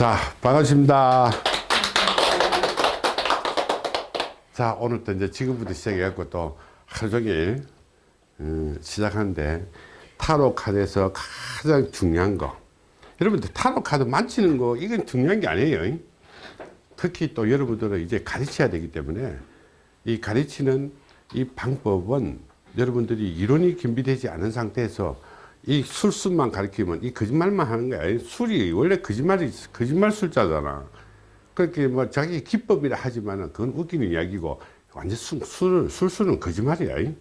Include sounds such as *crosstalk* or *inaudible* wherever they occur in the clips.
자, 반갑습니다. 자, 오늘도 이제 지금부터 시작해갖고 또 하루 종일 음, 시작하는데 타로 카드에서 가장 중요한 거 여러분들 타로 카드 만지는 거 이건 중요한 게 아니에요. 특히 또 여러분들은 이제 가르쳐야 되기 때문에 이 가르치는 이 방법은 여러분들이 이론이 준비되지 않은 상태에서 이 술수만 가르치면 이 거짓말만 하는 거야. 술이 원래 거짓말이 거짓말 술자잖아. 그렇게 뭐 자기 기법이라 하지만은 그건 웃기는 이야기고 완전 술, 술, 술수는 거짓말이야.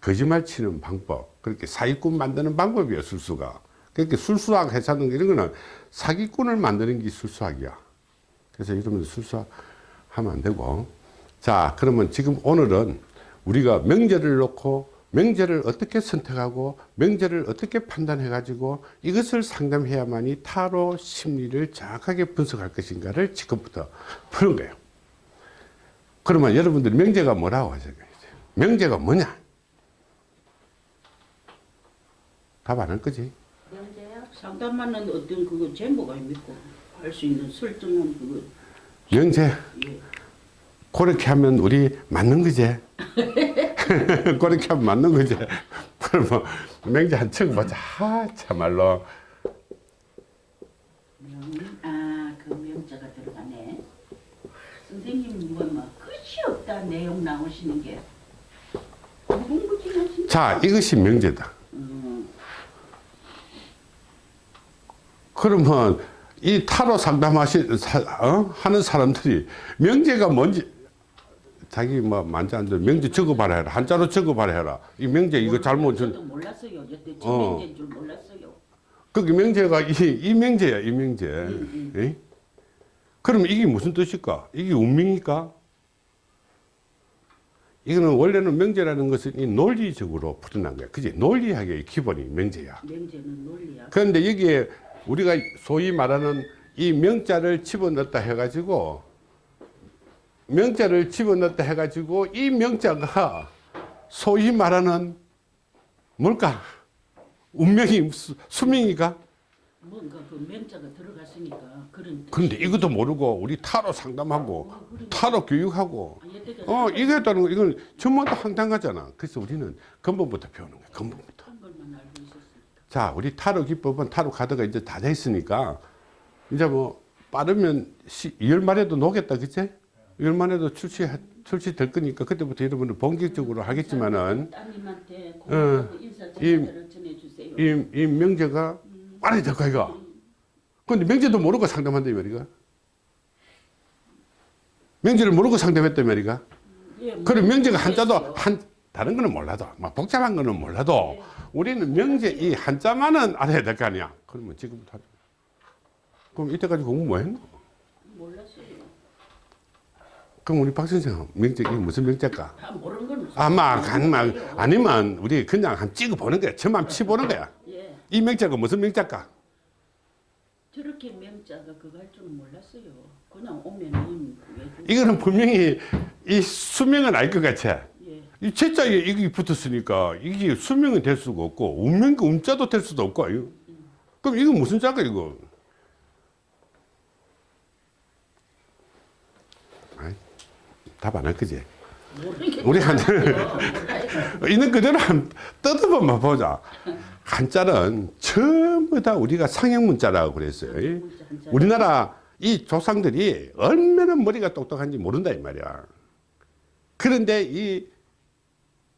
거짓말 치는 방법. 그렇게 사기꾼 만드는 방법이야, 술수가. 그렇게 술수학 해사는 이런 거는 사기꾼을 만드는 게 술수학이야. 그래서 이러면서 술수학 하면 안 되고. 자, 그러면 지금 오늘은 우리가 명제를 놓고 명제를 어떻게 선택하고 명제를 어떻게 판단해 가지고 이것을 상담해야만이 타로 심리를 정확하게 분석할 것인가를 지금부터 푸는 거예요. 그러면 여러분들이 명제가 뭐라고 하실까요? 명제가 뭐냐? 답 안 할 거지? 명제요? 상담하는 어떤 그거 제목이 믿고 할수 있는 설정은 그거. 명제? 예. 그렇게 하면 우리 맞는 거지 *laughs* *laughs* 그렇게 하면 맞는 거지 *laughs* 그러면 명제 한층 보자 아, 참말로 명, 아, 그 명자가 들어가네. 선생님 뭐, 뭐 끝이 없다 내용 나오시는 게. 자 이것이 명제다 음, 그러면 이 타로 상담하시 사, 어? 하는 사람들이 명제가 뭔지 자기 뭐 만지 안 돼. 명제 적어봐라 해라 한자로 적어봐라 해라 이 명제 이거 잘못 전 몰랐어요. 여태 제 어. 명제인 줄 몰랐어요. 그게 명제가 이, 이 명제야 이 명제 예? 그럼 이게 무슨 뜻일까 이게 운명일까 이거는 원래는 명제라는 것은 이 논리적으로 풀어난 거야 그지 논리학의 기본이 명제야 명제는 논리야. 그런데 여기에 우리가 소위 말하는 이 명자를 집어넣었다 해가지고 명자를 집어넣었다 해가지고 이 명자가 소위 말하는 뭘까? 운명이 수- 수명이가? 뭔가 그 명자가 들어갔으니까 그런. 그런데 이것도 모르고 우리 타로 상담하고 타로 교육하고 아, 어 이게 있다는 거 이건 전부 다 황당하잖아. 그래서 우리는 근본부터 배우는 거야. 근본부터. 자, 우리 타로 기법은 타로 카드가 이제 다 돼 있으니까 이제 뭐 빠르면 시, 2월 말에도 놓겠다, 그치? 2월 말에도 출시 출시될 거니까 그때부터 여러분들 본격적으로 하겠지만은 전화를 전해주세요. 이, 이 명제가 빨리 될 거야, 이거. 근데 명제도 모르고 상담한다, 이 말이가. 명제를 모르고 상담했다, 이 말이가. 예, 뭐 그럼 명제가 한자도. 한 다른 거는 몰라도 막 복잡한 거는 몰라도 우리는 명제 이 한자만은 알아야 될 거 아니야. 그러면 지금부터 하자. 그럼 이때까지 공부 뭐 했노? 몰랐어요. 그럼 우리 박 선생 명제 이게 무슨 모르는 건 아마 간만 아니면 우리 그냥 한 찍어 보는 거야. 저만 치 보는 거야. 예, 이 명제가 무슨 명제일까? 저렇게 명자가 그거 할 줄은 몰랐어요. 그냥 오면은 그- 이거는 분명히 이 수명은 알 것 같아. 예, 이 채자에 이게 붙었으니까 이게 수명은 될 수가 없고 운명 음자도 될 수도 없고 이거. 그럼 이거 무슨 자가 이거? 답 안 할 거지? 우리 한 몰라요. *laughs* 있는 그대로 한 뜯어보면 보자. 한자는 전부 다 우리가 상형 문자라고 그랬어요. 우리나라 이 조상들이 얼마나 머리가 똑똑한지 모른다 이 말이야. 그런데 이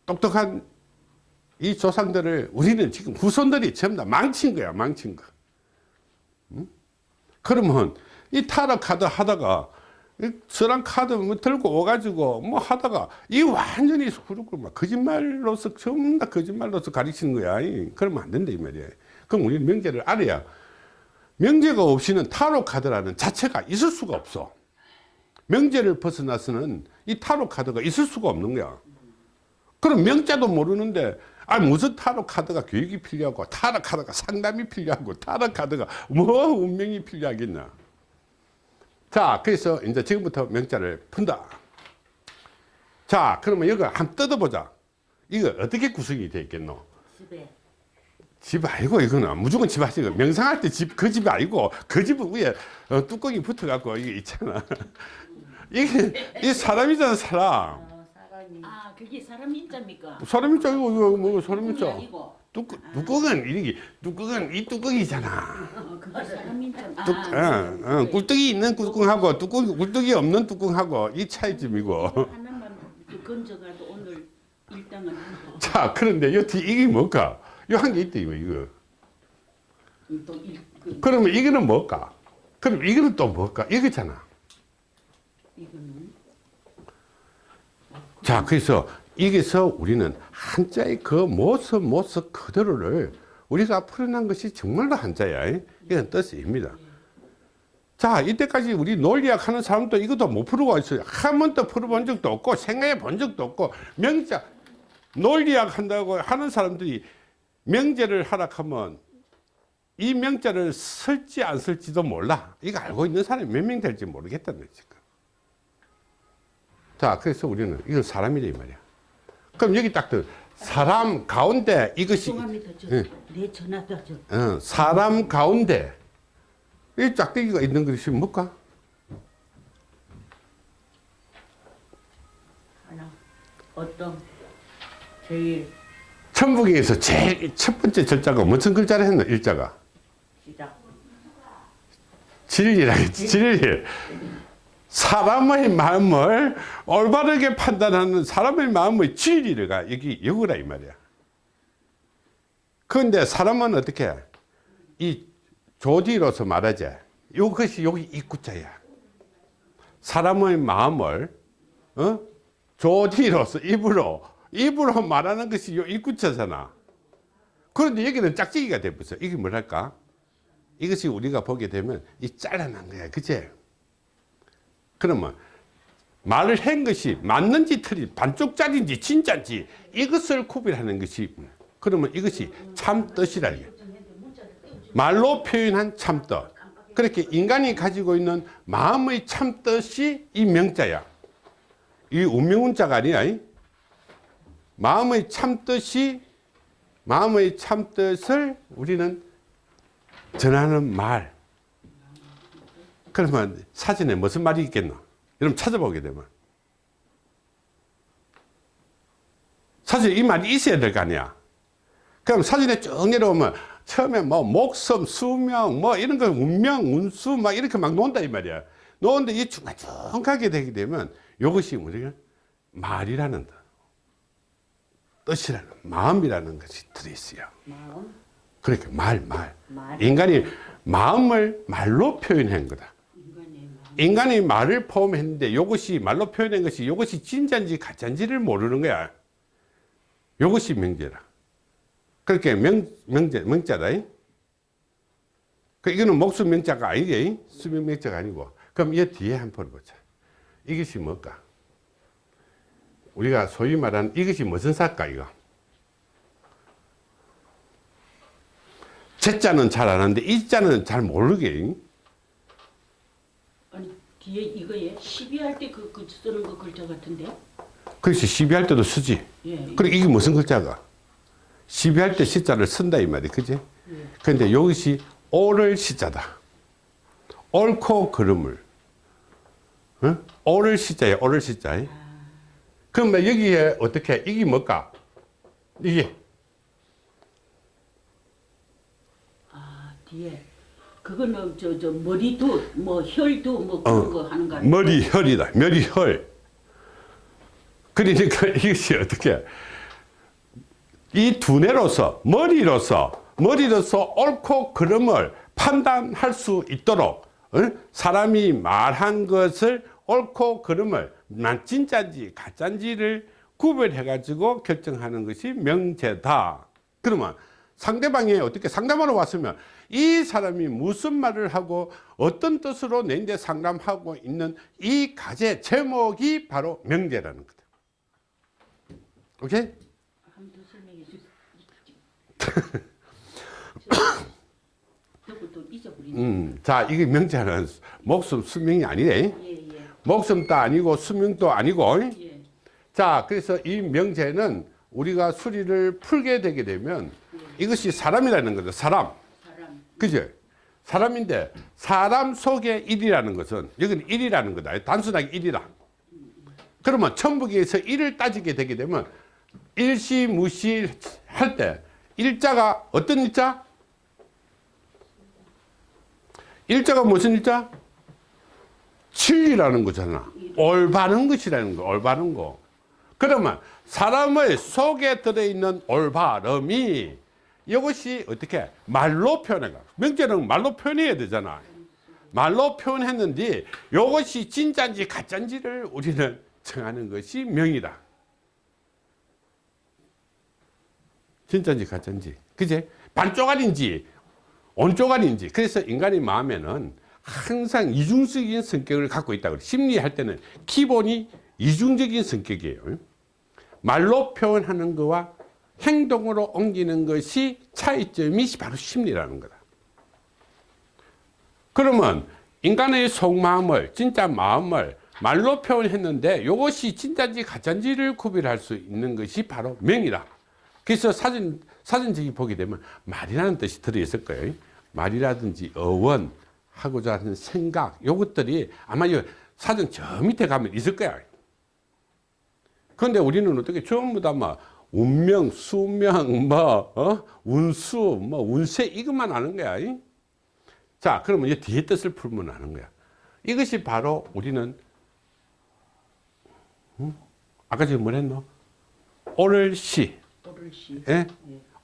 똑똑한 이 조상들을 우리는 지금 후손들이 전부 다 망친 거야, 망친 거. 응? 그러면 이 카드 하다가 이 서랑 카드 뭐 들고 오가지고 뭐 하다가 이 완전히 그렇고 막 거짓말로서 전부 다 거짓말로서 가르치는 거야. 이. 그러면 안 된다 이 말이야. 그럼 우리는 명제를 알아야 명제가 없이는 타로 카드라는 자체가 있을 수가 없어. 명제를 벗어나서는 이 타로 카드가 있을 수가 없는 거야. 그럼 명자도 모르는데 아 무슨 타로 카드가 교육이 필요하고 타로 카드가 상담이 필요하고 타로 카드가 뭐 운명이 필요하겠냐. 자 그래서 이제 지금부터 명자를 푼다. 자 그러면 여기 한번 뜯어보자. 이거 어떻게 구성이 되어 있겠노? 집에 집 아니고 이거는 무조건 집 하시고 명상할 때 집 그 집이 아니고 그 집은 위에 어, 뚜껑이 붙어갖고 이게 있잖아. *laughs* 이게 이 사람이잖아 사람. 어, 사람이 아 그게 사람 인자입니까? 사람이 짱이고 이거 뭐 짱. 아니고 뚜껑 뚜껑은 이게 뚜껑은 이 뚜껑이잖아. 인자. 아, 뚝, 어, 어, 꿀떡이 있는 뚜껑하고 뚜껑 꿀떡이 없는 뚜껑하고 이 차이점이고. 자 그런데 여기 이게 뭘까? 요한개 있다 이거 이거. 그, 그러면 이거는 뭘까? 그럼 이거는 또 뭘까? 이거잖아. 이거는 자, 그래서 여기서 우리는 한자의 그 모습, 모습 그대로를 우리가 풀어난 것이 정말로 한자야. 이런 뜻입니다. 자, 이때까지 우리 논리학 하는 사람도 이것도 못 풀고 있어요. 한 번도 풀어본 적도 없고, 생각해 본 적도 없고, 명자, 논리학 한다고 하는 사람들이 명제를 하락하면 이 명자를 쓸지 안 쓸지도 몰라. 이거 알고 있는 사람이 몇 명 될지 모르겠다는 거지. 자, 그래서 우리는 이건 사람이래, 이 말이야. 그럼 여기 딱 들, 사람 가운데 이것이, 예. 내 전화도 저 어, 사람 가운데 이 짝대기가 있는 것이 뭘까? 하나 어떤 제일 천부경에서 제일 첫 번째 절자가 무슨 글자를 했나, 일자가? 시작 진리라 진리. 사람의 마음을 올바르게 판단하는 사람의 마음의 진리가 여기 여기라 이 말이야. 그런데 사람은 어떻게 이 조디로서 말하지. 이것이 여기 입구자야. 사람의 마음을 어? 조디로서 입으로 입으로 말하는 것이 요 입구자잖아. 그런데 여기는 짝짝이가 돼버렸어. 이게 뭐랄까? 이것이 우리가 보게 되면 이 잘라난 거야. 그치? 그러면 말을 한 것이 맞는지 틀린 반쪽짜리인지 진짜인지 이것을 구별하는 것이 그러면 이것이 참 뜻이라 이게. 말로 표현한 참뜻. 그렇게 인간이 가지고 있는 마음의 참뜻이 이 명자야. 이 운명운자가 아니야. 이. 마음의 참뜻이 마음의 참뜻을 우리는 전하는 말. 그러면 사진에 무슨 말이 있겠나? 여러분 찾아보게 되면. 사실 이 말이 있어야 될 거 아니야. 그럼 사진에 쭉 내려오면 처음에 뭐 목섬, 수명, 뭐 이런 거 운명, 운수 막 이렇게 막 논다 이 말이야. 노는데 이 중간중간하게 되게 되면 이것이 우리가 말이라는 뜻, 뜻이라는 마음이라는 것이 들어있어요. 마음 그러니까 말, 말. 말 인간이 마음을 말로 표현한 거다. 인간의 말을 포함했는데 이것이 말로 표현한 것이 이것이 진짜인지 가짜인지를 모르는 거야. 이것이 명제라. 그렇게 명, 명제, 명자다. 이. 그 이거는 목숨 명자가 아니게 수명 명자가 아니고 그럼 이 뒤에 한 번 보자. 이것이 뭘까? 우리가 소위 말하는 이것이 무슨 사까 이거? 제자는 잘 아는데 이자는 잘 모르게. 뒤에 이거에 시비할 때 그 그 쓰는 거 글자 같은데 그래서 시비할 때도 쓰지. 예 그리고 이게 무슨 글자가? 시비할 때 시자를 쓴다 이 말이 그지? 예. 근데 여기시 오를 시자다. 옳고 그름을. 응? 오를 시자야 오를 시자. 그러면 여기에 어떻게 이게 뭘까? 이게 아 뒤에 그거는 저 저 머리도 뭐 혈도 뭐 그런 어, 거 하는 거 아니에요? 머리 혈이다. 머리 혈. 그러니까 *laughs* 이것이 어떻게 이 두뇌로서 머리로서 머리로서 옳고 그름을 판단할 수 있도록 어? 사람이 말한 것을 옳고 그름을 난 진짜인지 가짜인지를 구별해 가지고 결정하는 것이 명제다. 그러면 상대방이 어떻게 상담하러 왔으면 이 사람이 무슨 말을 하고 어떤 뜻으로 내인데 상담하고 있는 이 가제 제목이 바로 명제라는 거다. 오케이? 음, 자, 이게 명제는 목숨 수명이 아니래. 예 예 목숨도 아니고 수명도 아니고. 예. 자, 그래서 이 명제는 우리가 수리를 풀게 되게 되면 예. 이것이 사람이라는 거죠. 사람. 그죠? 사람인데 사람 속에 일이라는 것은 여기는 일이라는 거다. 단순하게 일이라. 그러면 천북에서 일을 따지게 되게 되면 일시무시 할 때 일자가 어떤 일자? 일자가 무슨 일자? 진리라는 거잖아. 올바른 것이라는 거, 올바른 거. 그러면 사람의 속에 들어있는 올바름이 이것이 어떻게 말로 표현해가 명제는 말로 표현해야 되잖아. 말로 표현했는데 이것이 진짜인지 가짜인지를 우리는 정하는 것이 명이다. 진짜인지 가짜인지. 그제? 반쪽알인지 온쪽알인지. 그래서 인간의 마음에는 항상 이중적인 성격을 갖고 있다 그래. 심리할 때는 기본이 이중적인 성격이에요. 말로 표현하는 거와 행동으로 옮기는 것이 차이점이 바로 심리라는 거다. 그러면 인간의 속마음을 진짜 마음을 말로 표현했는데 이것이 진짜인지 가짜인지를 구별할 수 있는 것이 바로 명이다. 그래서 사진 사진적이 보게 되면 말이라는 뜻이 들어있을 거예요. 말이라든지 어원 하고자 하는 생각 요것들이 아마 이 사진 저 밑에 가면 있을 거야. 그런데 우리는 어떻게 전부 다막 운명, 수명, 뭐, 어? 운수, 뭐, 운세, 이것만 아는 거야. 이? 자, 그러면 이 뒤에 뜻을 풀면 아는 거야. 이것이 바로 우리는, 응? 아까 지금 뭐 했노? 오를시, 또를시. 예?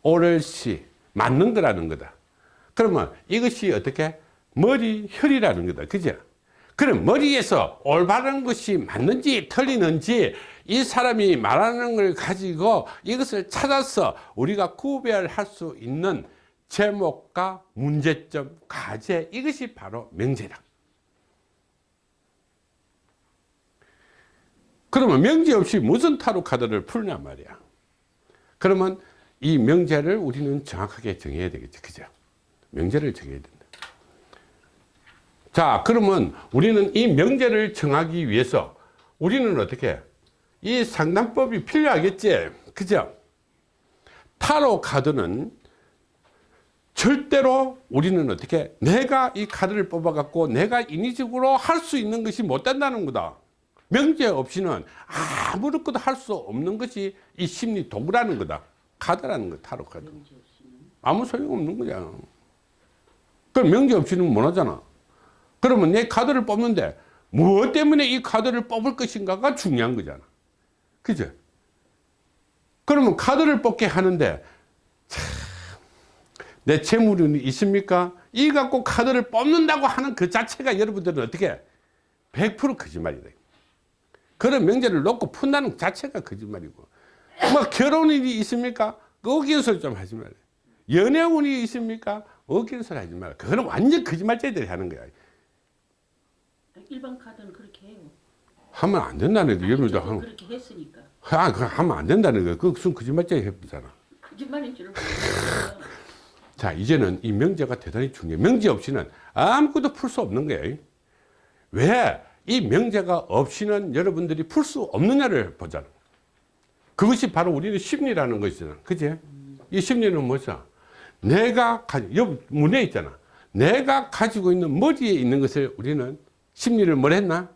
오를 시, 맞는 거라는 거다. 그러면 이것이 어떻게? 머리, 혈이라는 거다. 그죠? 그럼 머리에서 올바른 것이 맞는지 틀리는지 이 사람이 말하는 걸 가지고 이것을 찾아서 우리가 구별할 수 있는 제목과 문제점, 과제 이것이 바로 명제다. 그러면 명제 없이 무슨 타로 카드를 풀냐 말이야. 그러면 이 명제를 우리는 정확하게 정해야 되겠죠. 그죠? 명제를 정해야 된다. 자, 그러면 우리는 이 명제를 정하기 위해서 우리는 어떻게 이 상담법이 필요하겠지. 그죠? 타로 카드는 절대로 우리는 어떻게 내가 이 카드를 뽑아 갖고 내가 인위적으로 할 수 있는 것이 못 된다는 거다. 명제 없이는 아무것도 할 수 없는 것이 이 심리 도구라는 거다. 카드라는 거 타로 카드. 아무 소용 없는 거야. 그럼 명제 없이는 못 하잖아. 그러면 내 카드를 뽑는데 무엇 때문에 이 카드를 뽑을 것인가가 중요한 거잖아. 그죠? 그러면 카드를 뽑게 하는데 참, 내 재물은 있습니까? 이 갖고 카드를 뽑는다고 하는 그 자체가 여러분들은 어떻게 100% 거짓말이다. 그런 명제를 놓고 푼다는 그 자체가 거짓말이고 뭐 결혼일이 있습니까? 어기는 소리 좀 하지 말아요. 연애운이 있습니까? 어기는 소리 하지 말아요. 그거는 완전 거짓말쟁이들이 하는 거야. 일반 카드는 그렇게 해요. 하면 안 된다는 거 여러분들 저도 하면 그렇게 했으니까. 아, 그거 하면 안 된다는 거. 그거 무슨 거짓말쟁이 해보잖아. 거짓말인 *laughs* 몰랐어요. 자, 이제는 이 명제가 대단히 중요해. 명제 없이는 아무것도 풀 수 없는 거예요. 왜? 이 명제가 없이는 여러분들이 풀 수 없느냐를 거예요. 그것이 바로 우리는 심리라는 것이잖아. 그지? 이 심리는 뭐죠? 내가, 가, 여기 문에 있잖아. 내가 가지고 있는 머리에 있는 것을 우리는 심리를 뭘 했나?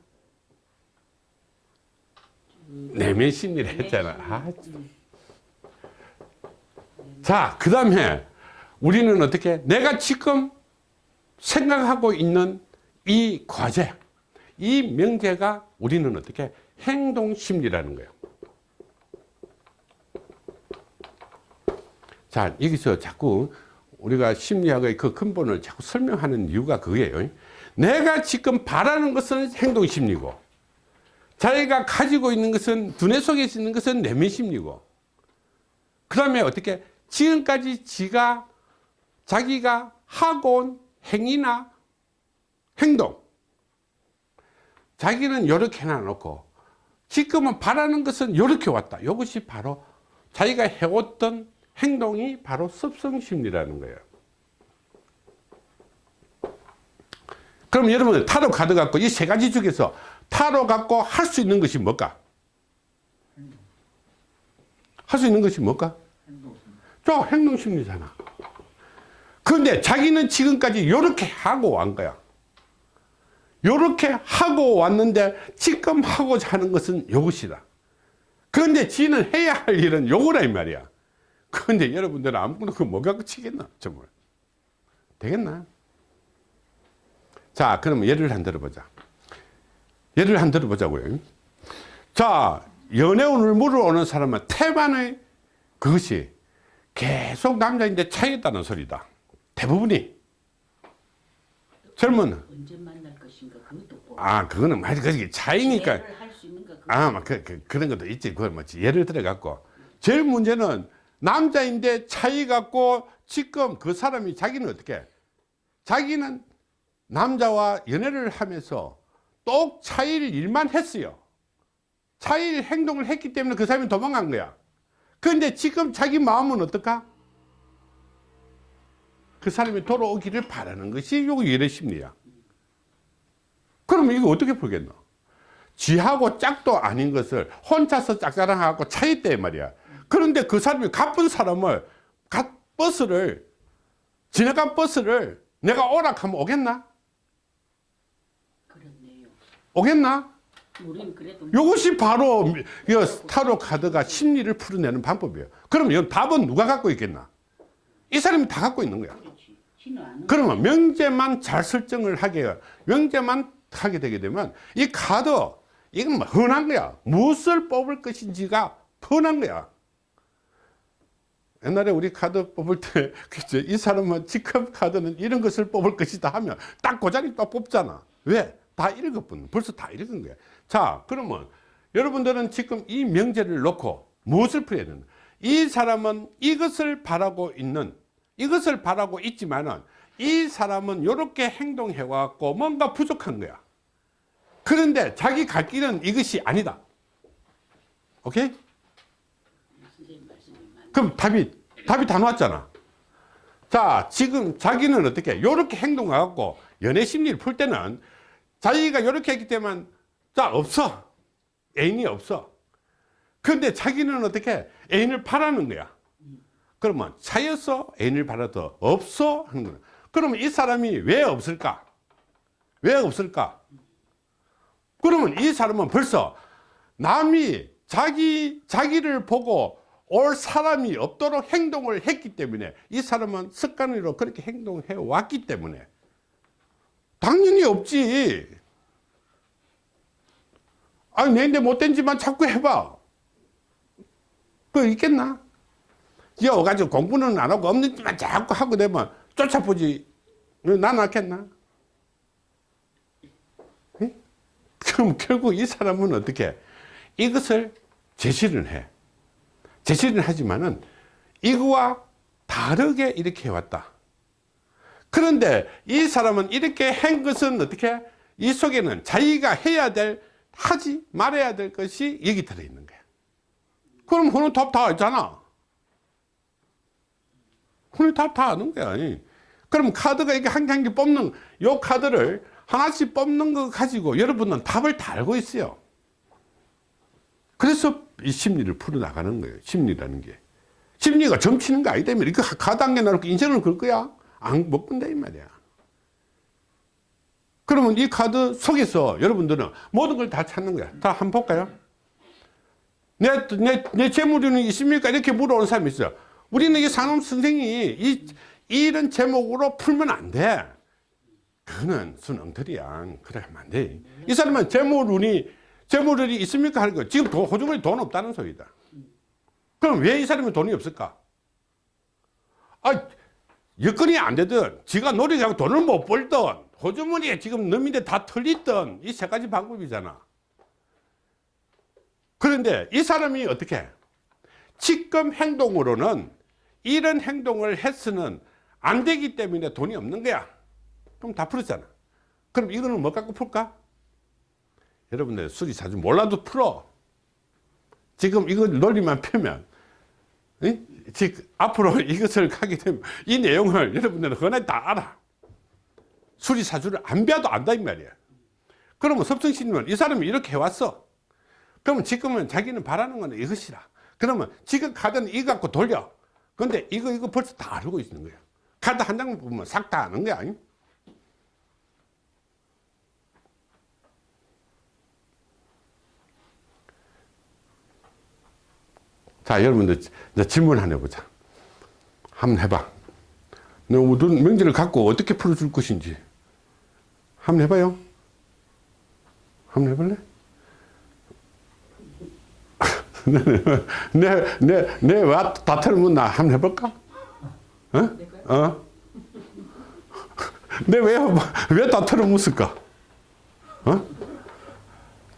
내면 심리를 했잖아. 아, 참. 자, 그 다음에 우리는 어떻게 내가 지금 생각하고 있는 이 과제, 이 명제가 우리는 어떻게 행동 심리라는 거예요. 자, 여기서 자꾸 우리가 심리학의 그 근본을 자꾸 설명하는 이유가 그거예요. 내가 지금 바라는 것은 행동심리고, 자기가 가지고 있는 것은, 두뇌 속에 있는 것은 내면심리고, 그 다음에 어떻게 지금까지 지가 자기가 하고 온 행위나 행동 자기는 이렇게 해놔놓고 지금은 바라는 것은 이렇게 왔다. 이것이 바로 자기가 해왔던 행동이 바로 습성심리라는 거예요 그럼 여러분 타로 카드 갖고 이 세 가지 중에서 타로 갖고 할 수 있는 것이 뭘까? 할 수 있는 것이 뭘까? 저 행동심리잖아. 근데 자기는 지금까지 이렇게 하고 완 거야. 이렇게 하고 왔는데 지금 하고자 하는 것은 이것이다. 그런데 지는 해야 할 일은 요거라 이 말이야. 그런데 여러분들은 아무거나 그거 뭐 갖고 치겠나 정말. 되겠나? 자 그러면 예를 한 들어보자. 예를 한 들어보자고요. 자 연애운을 물어오는 사람은 태반의 그것이 계속 남자인데 차이있다는 소리다. 대부분이. 젊은 아 그거는 말 그게 차이니까 아, 막 그, 그, 그런 것도 있지. 그걸 뭐 예를 들어 갖고 제일 문제는 남자인데 차이 갖고 지금 그 사람이 자기는 어떻게? 자기는 남자와 연애를 하면서 똑 차일 일만 했어요. 차일 행동을 했기 때문에 그 사람이 도망간 거야. 그런데 지금 자기 마음은 어떨까? 그 사람이 돌아오기를 바라는 것이 요거 열애 심리야. 그러면 이거 어떻게 풀겠노? 지하고 짝도 아닌 것을 혼자서 짝사랑하고 차있대 말이야. 그런데 그 사람이 가쁜 사람을 가, 버스를 지나간 버스를 내가 오락하면 오겠나? 오겠나? 이것이 바로 이 타로 카드가 심리를 풀어내는 방법이에요. 그럼 이 답은 누가 갖고 있겠나? 이 사람이 다 갖고 있는 거야. 그러면 명제만 잘 설정을 하게 명제만 하게 되게 되면 이 카드 이건 뭐 흔한 거야 무엇을 뽑을 것인지가 흔한 거야 옛날에 우리 카드 뽑을 때 *laughs* 그죠 이 사람은 지금 카드는 이런 것을 뽑을 것이다 하면 딱그 자리 또 뽑잖아 왜? 다 읽었거든 벌써 다 읽은 거야. 자 그러면 여러분들은 지금 이 명제를 놓고 무엇을 풀어야 되는? 이 사람은 이것을 바라고 있는 이것을 바라고 있지만은 이 사람은 이렇게 행동해 왔고 뭔가 부족한 거야. 그런데 자기 갈 길은 이것이 아니다. 오케이? 그럼 답이 답이 다 나왔잖아. 자 지금 자기는 어떻게 이렇게 행동하고 연애 심리를 풀 때는 자기가 이렇게 했기 때문에 자 없어. 애인이 없어. 근데 자기는 어떻게 애인을 바라는 거야. 그러면 차였어 애인을 바라도 없어 하는 거야. 그러면 이 사람이 왜 없을까? 왜 없을까? 그러면 이 사람은 벌써 남이 자기 자기를 보고 올 사람이 없도록 행동을 했기 때문에 이 사람은 습관으로 그렇게 행동해 왔기 때문에 당연히 없지. 아니 내인데 못된 짓만 자꾸 해봐. 그 있겠나? 여 가지고 공부는 안 하고 없는 짓만 자꾸 하고 되면 쫓아보지. 난 않겠나? 응? 그럼 결국 이 사람은 어떻게 이것을 제시를 해. 제시를 하지만은 이거와 다르게 이렇게 해왔다 그런데 이 사람은 이렇게 한 것은 어떻게? 이 속에는 자기가 해야 될 하지 말아야 될 것이 여기 들어있는 거야. 그럼 그는 답다 있잖아. 그는 답다 아는 거야. 그럼 카드가 이렇게 한 개 한 개 뽑는 요 카드를 하나씩 뽑는 거 가지고 여러분은 답을 다 알고 있어요. 그래서 이 심리를 풀어나가는 거예요. 심리라는 게. 심리가 점치는 거 아니다 이거 개 나놓고 인생을 걸 거야 안못 건다 이 말이야. 그러면 이 카드 속에서 여러분들은 모든 걸 다 찾는 거야. 다 한번 볼까요? 내, 내, 내 재물이 있습니까? 이렇게 물어오는 사람이 있어요 우리는 이 산업 선생이 이, 이런 제목으로 풀면 안돼. 그거는 순엉터리야. 그래 하면 안돼. 이 사람은 재물운이 재물운이 있습니까? 하는 거. 지금 돈, 호주머니 돈 없다는 소리다. 그럼 왜 이 사람이 돈이 없을까? 아 여건이 안 되든 지가 노력하고 돈을 못 벌든 호주머니에 지금 넘인데 다 털리든 이 세 가지 방법이잖아. 그런데 이 사람이 어떻게? 지금 행동으로는 이런 행동을 했으는 안 되기 때문에 돈이 없는 거야. 그럼 다 풀었잖아. 그럼 이거는 뭐 갖고 풀까? 여러분들 술이 자주 몰라도 풀어. 지금 이거 논리만 펴면. 응? 즉 앞으로 *laughs* 이것을 하게 되면 이 내용을 여러분들은 흔히 다 알아. 수리사주를 안 배워도 안다 이 말이야. 그러면 섭성신님은 이 사람이 이렇게 해왔어. 그러면 지금은 자기는 바라는 건 이것이라. 그러면 지금 카드는 이거 갖고 돌려. 근데 이거 이거 벌써 다 알고 있는 거야. 카드 한 장만 보면 싹 다 아는 거야 아니? 자 여러분들 이제 질문 하나 해보자 한번 해봐 너 모든 명제를 갖고 어떻게 풀어줄 것인지 한번 해봐요 한번 해볼래? *laughs* 내내내왜다 틀어묻나 한번 해볼까? 어? 어? *laughs* 내왜왜다 틀어묻을까? 어?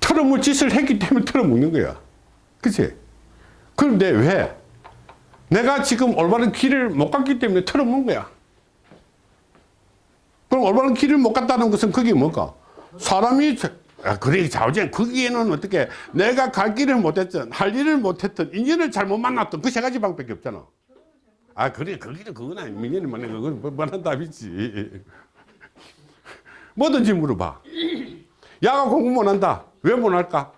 틀어물 짓을 했기 때문에 틀어먹는 거야, 그치? 그런데 왜? 내가 지금 올바른 길을 못 갔기 때문에 틀어먹은 거야. 그럼 올바른 길을 못 갔다는 것은 그게 뭘까? 사람이 자- 아, 그래 자우제 거기에는 어떻게 내가 갈 길을 못했던 할 일을 못했던 인연을 잘못 만났던 그 세 가지 방법밖에 없잖아. 아 그래 거기는 그건 아니 민연이 만난 그건 뭐- 뭐란 답이지. 뭐든지 물어봐. 야가 공부 못한다. 왜 못할까?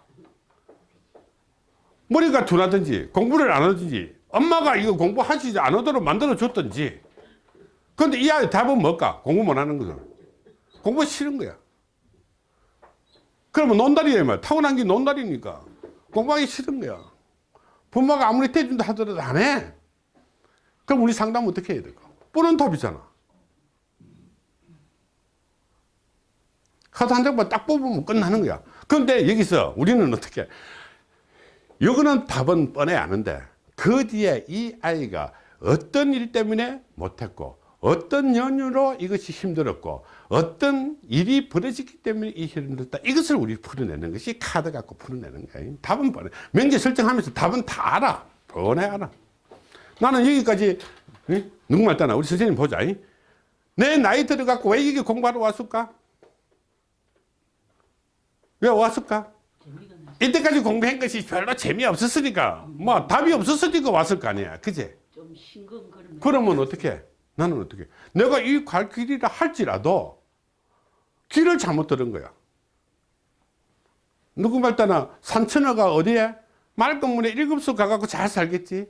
머리가 둔하든지 공부를 안 하든지 엄마가 이거 공부하시지 않도록 만들어 줬든지. 근데 이 아이 답은 뭘까? 공부 못 하는 것은 공부 싫은 거야. 그러면 논다리야 말. 타고난 게 논다리니까 공부하기 싫은 거야. 부모가 아무리 대준다 하더라도 안해. 그럼 우리 상담 어떻게 해야 될까? 뻔한 답이잖아. 카드 한 장만 딱 뽑으면 끝나는 거야. 그런데 여기서 우리는 어떻게 이거는 답은 뻔해 아는데 그 뒤에 이 아이가 어떤 일 때문에 못했고 어떤 연유로 이것이 힘들었고 어떤 일이 벌어졌기 때문에 이 힘들었다 이것을 우리 풀어내는 것이 카드 갖고 풀어내는 거야. 답은 뻔해. 명제 설정하면서 답은 다 알아. 뻔해 알아. 나는 여기까지 응? 누구말 따나. 우리 선생님 보자. 응? 내 나이 들어갖고 왜 이게 공부하러 왔을까? 왜 왔을까. 이때까지 공부한 것이 별로 재미없었으니까 뭐 답이 없었으니까 왔을 거 아니야. 그제. 그러면 어떻게 나는 어떻게 내가 이 갈 길이라 할지라도 길을 잘못 들은 거야. 누구 말따나 산천어가 어디에? 말건문에 일급수 가갖고 잘 살겠지?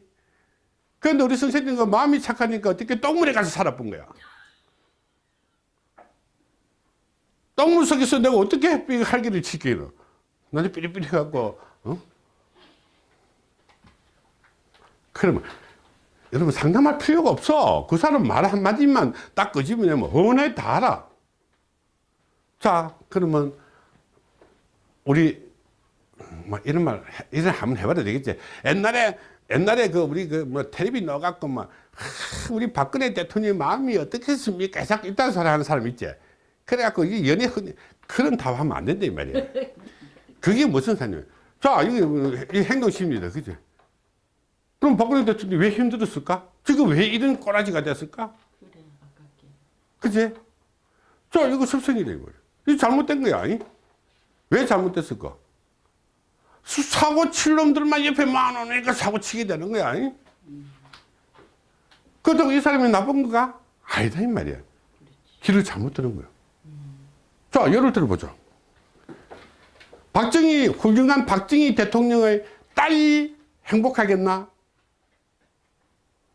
그런데 우리 선생님과 마음이 착하니까 어떻게 똥물에 가서 살아본 거야? 똥물 속에서 내가 어떻게 할 길을 지키노 나는 삐리삐리 갖고 어? 그러면 여러분 상담할 필요가 없어. 그 사람 말 한마디만 딱 끄집어내면 훤해 다 알아. 자 그러면 우리 뭐 이런 말 해- 이런 한번 해봐도 되겠지? 옛날에 옛날에 그 우리 그 뭐 텔레비 나와갖고 막 하, 우리 박근혜 대통령 마음이 어떻겠습니까? 자꾸 이딴 소리 하는 사람 있지? 그래갖고 이 연애 흔- 그런 답 하면 안 된다 이 말이야 그게 무슨 사냐 자 이게 행동심리다 그죠 그럼 박근혜 대통령이 왜 힘들었을까? 지금 왜 이런 꼬라지가 됐을까? 그래 아깝게. 그지? 자 이거 습성이래 이거. 이 잘못된 거야 아니? 왜 잘못됐을까? 수- 사고 칠 놈들만 옆에 많으니까 사고 치게 되는 거야 아니? 그렇다고 이 사람이 나쁜 거가? 아니다 이 말이야. 길을 잘못 드는 거야. 자 예를 들어보자 박정희 훌륭한 박정희 대통령의 딸이 행복하겠나?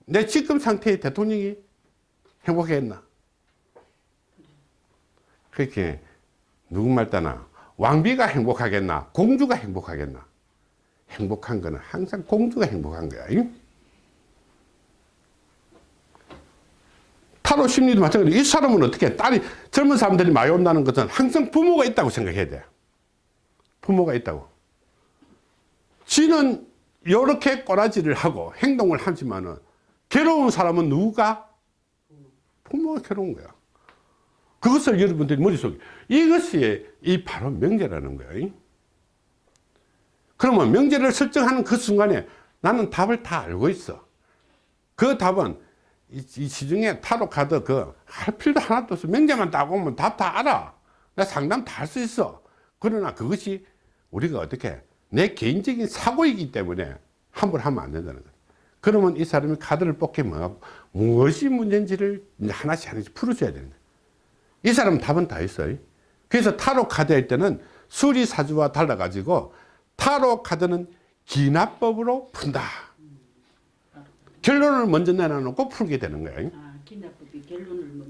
내 지금 상태의 대통령이 행복했나? 그렇게 누구 말 따나? 왕비가 행복하겠나? 공주가 행복하겠나? 행복한 거는 항상 공주가 행복한 거야 이? 타로 심리도 마찬가지로 이 사람은 어떻게 딸이 젊은 사람들이 많이 온다는 것은 항상 부모가 있다고 생각해야 돼 부모가 있다고. 지는 이렇게 꼬라지를 하고 행동을 하지만은 괴로운 사람은 누가? 부모가 괴로운 거야. 그것을 여러분들이 머릿속에 이것이 이 바로 명제라는 거예요 그러면 명제를 설정하는 그 순간에 나는 답을 다 알고 있어. 그 답은 이, 이 시중에 타로 카드 그할 필요도 하나도 없어. 명제만 따고 오면 답 다 알아. 나 상담 다 할 수 있어. 그러나 그것이 우리가 어떻게 내 개인적인 사고이기 때문에 함부로 하면 안 된다는 거야 그러면 이 사람이 카드를 뽑게 뭐 무엇이 문제인지를 하나씩 하나씩 풀어줘야 되는 거야 이 사람은 답은 다 있어요. 그래서 타로 카드 할 때는 수리사주와 달라 가지고 타로 카드는 기납법으로 푼다. 결론을 먼저 내놔놓고 풀게 되는 거예요. 아.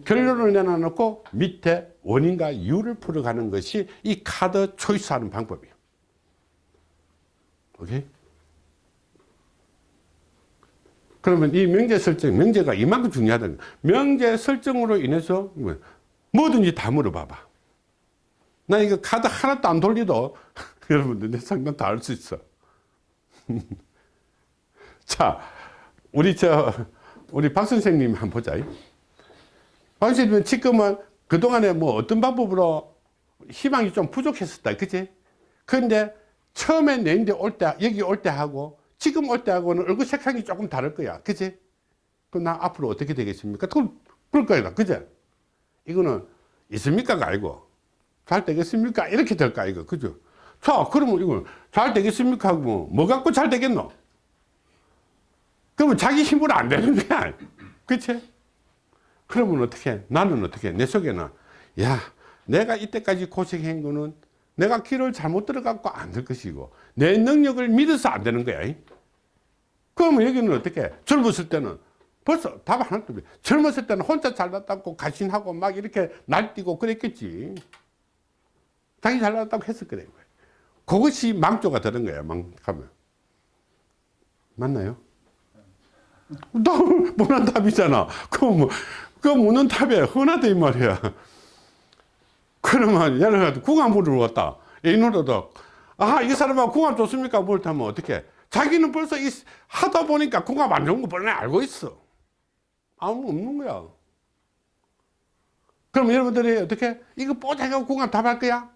결론을 내놔놓고 밑에 원인과 이유를 풀어가는 것이 이 카드 초이스하는 방법이에요. 오케이? 그러면 이 명제 설정, 명제가 이만큼 중요하다는. 명제 설정으로 인해서 뭐, 뭐든지 다 물어봐봐. 나 이거 카드 하나도 안 돌리도 *laughs* 여러분들 내 상담 다 할 수 있어. *laughs* 자, 우리 저, 우리 박 선생님 한번 보자. 박 선생님은 지금은 그동안에 뭐 어떤 방법으로 희망이 좀 부족했었다. 그치? 근데 처음에 내 인데 올 때, 여기 올 때 하고 지금 올 때 하고는 얼굴 색상이 조금 다를 거야. 그치? 그럼 나 앞으로 어떻게 되겠습니까? 그걸, 그럴 거야. 그죠? 이거는 있습니까가 아니고 잘 되겠습니까? 이렇게 될까, 이거. 그죠? 자, 그러면 이거 잘 되겠습니까? 하고 뭐, 뭐 갖고 잘 되겠노? 그러면 자기 힘으로 안 되는 거야. 그치? 그러면 어떻게? 나는 어떻게? 내 속에는, 야, 내가 이때까지 고생한 거는 내가 길을 잘못 들어갔고 안 될 것이고, 내 능력을 믿어서 안 되는 거야. 그러면 여기는 어떻게? 젊었을 때는 벌써 답 하나도 없어. 젊었을 때는 혼자 잘났다고 가신하고 막 이렇게 날뛰고 그랬겠지. 자기 잘났다고 했을 거래. 그것이 망조가 되는 거야, 망하면. 맞나요? 나 뻔한 답이잖아. 그거 뭐, 그거 묻는 답에 흔하다, 이 말이야. 그러면, 들어, 궁합 물으러 왔다. 이 노래도, 아, 이 사람하고 궁합 좋습니까? 뭘 타면 어떻게? 자기는 벌써 이, 하다 보니까 궁합 안 좋은 거 뻔히 알고 있어. 아무 없는 거야. 그럼 여러분들이 어떻게? 이거 뽀짝하고 궁합 답할 거야?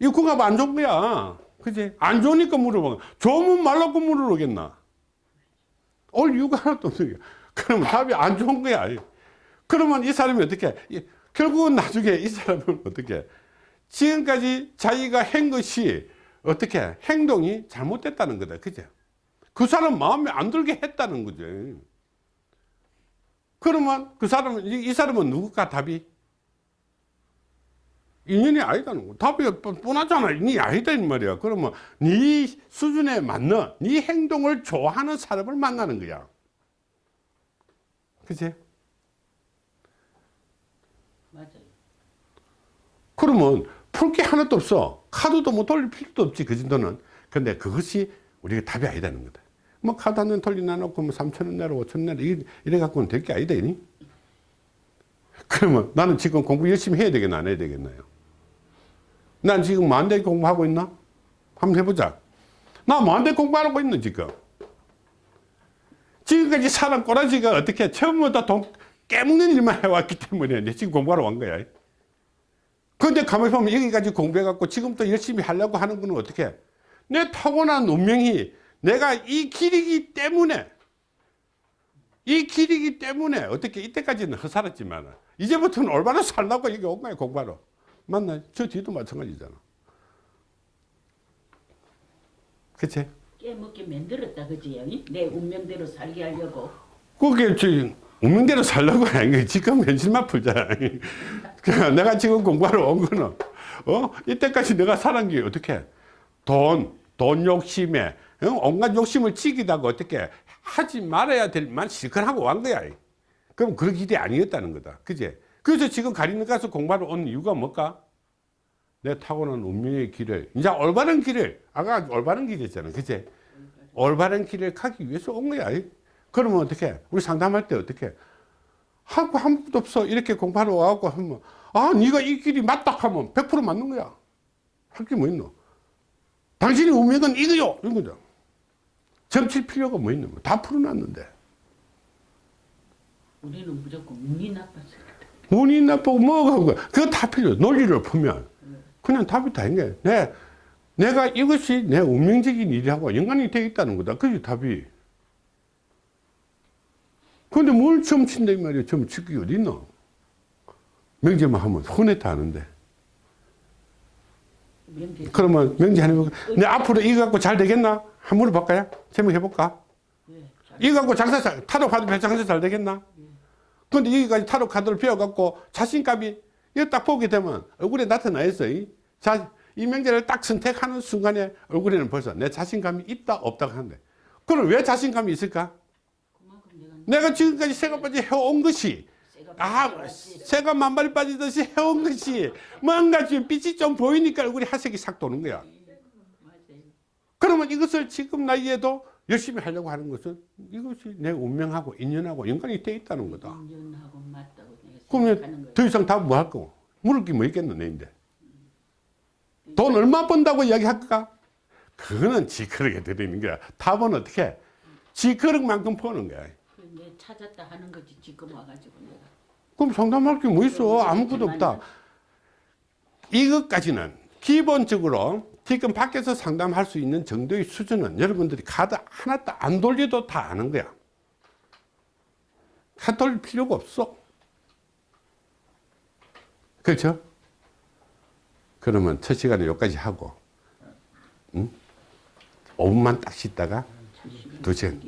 이 궁합 안 좋은 거야. 그지? 안 좋으니까 물어봐. 좋으면 말라고 물어보겠나? 올 이유가 하나도 없는 거야. 그러면 답이 안 좋은 거야. 그러면 이 사람이 어떻게? 이- 결국은 나중에 이 사람은 *laughs* 어떻게? 지금까지 자기가 한 것이 어떻게? 행동이 잘못됐다는 거다. 그죠? 그 사람 마음에 안 들게 했다는 거죠. 그러면 그 사람은, 이, 이 사람은 누굴까 답이? 인연이 아니다는 거. 답이 뻔- 뻔하잖아. 인연이 아니다, 이 말이야. 그러면 네 수준에 맞는, 네 행동을 좋아하는 사람을 만나는 거야. 그치? 맞아요. 그러면 풀 게 하나도 없어. 카드도 뭐 돌릴 필요도 없지, 그 정도는. 근데 그것이 우리가 답이 아니다는 거다. 뭐 카드 한 장 돌리나 놓고 뭐 3천원 내라, 5천원 내라, 이래 갖고는 될 게 아니다, 이니? 그러면 나는 지금 공부 열심히 해야 되겠나, 안 해야 되겠나요? 난 지금 만대 공부하고 있나? 한번 해보자. 나 만대 공부하고 있는 지금. 지금까지 사람 꼬라지가 어떻게 처음부터 돈 깨먹는 일만 해왔기 때문에 내 지금 공부하러 온 거야. 그런데 가만히 보면 여기까지 공부해갖고 지금부터 열심히 하려고 하는 거는 어떻게? 내 타고난 운명이 내가 이 길이기 때문에 이 길이기 때문에 어떻게 이때까지는 허살았지만 이제부터는 올바로 살라고 여기 온 거야 공부하러 맞나? 저 뒤도 마찬가지잖아 그치? 깨먹게 만들었다, 그지? 내 운명대로 살게 하려고. 그게 지금 운명대로 살려고 하는 게 지금 현실만 풀잖아. *laughs* 내가 지금 공부하러 온 거는, 어? 이때까지 내가 살은 게 어떻게? 돈, 돈 욕심에, 어? 온갖 욕심을 지기다가 어떻게 하지 말아야 될 만 실컷 하고 온 거야. 그럼 그런 길이 아니었다는 거다. 그제? 그래서 지금 가리는 가서 공부하러 온 이유가 뭘까? 내 타고난 운명의 길을, 이제 올바른 길을, 아까 올바른 길이었잖아. 그제? 올바른 길을 가기 위해서 온 거야. 그러면 어떻게? 우리 상담할 때 어떻게? 하고 한 번도 없어. 이렇게 공부하러 와갖고 하면, 아, 네가 이 길이 맞다 하면 100% 맞는 거야. 할 게 뭐 있노? 당신의 운명은 이거요! 이런 거죠. 점칠 필요가 뭐 있노? 다 풀어놨는데. 우리는 무조건 운이 나빠서. 운이 나쁘고 뭐가 하고, 그거 다 필요. 논리를 보면. 그냥 답이 다인 거야. 내, 내가 이것이 내 운명적인 일이하고 연관이 되어 있다는 거다. 그게 답이. 근데 뭘 점친다, 이 말이야. 점치기 어디 있나? 명제만 하면 혼했다 하는데. 명제. 그러면 명제하는 거, 내 앞으로 이거 갖고 잘 되겠나? 한번 물어볼까요? 제목 해볼까? 네, 잘- 이거 갖고 장사 잘, 타로 카드 배 장사 잘 되겠나? 근데 여기까지 타로 카드를 배워갖고 자신감이 이거 딱 보게 되면 얼굴에 나타나 있어. 이, 자, 이 명제를 딱 선택하는 순간에 얼굴에는 벌써 내 자신감이 있다 없다 하는데 그럼 왜 자신감이 있을까? 내가 지금까지 새가 빠지 해온 것이 아. 새가 만발이 빠지듯이 해온 것이 뭔가 지금 빛이 좀 보이니까 얼굴이 하색이 싹 도는 거야. 그러면 이것을 지금 나이에도 열심히 하려고 하는 것은 이것이 내 운명하고 인연하고 연관이 돼 있다는 거다. 그러면. 더 이상 답뭐할 거고? 물을 게 뭐 있겠노, 내인데. 돈 얼마 번다고 이야기할까? 그거는 지그릇에 드리는 거야. 답은 어떻게? 지그릇만큼 버는 거야. 그내 찾았다 하는 거지 지금 와가지고 내가. 그럼 상담할 게 뭐 있어? 아무것도 없다. 이것까지는 기본적으로 지금 밖에서 상담할 수 있는 정도의 수준은 여러분들이 카드 하나 도 안 돌려도 다 아는 거야. 카드 돌릴 필요가 없어. 그렇죠? 그러면 첫 시간에 여기까지 하고, 응? 5분만 딱 쉬다가 두 시간.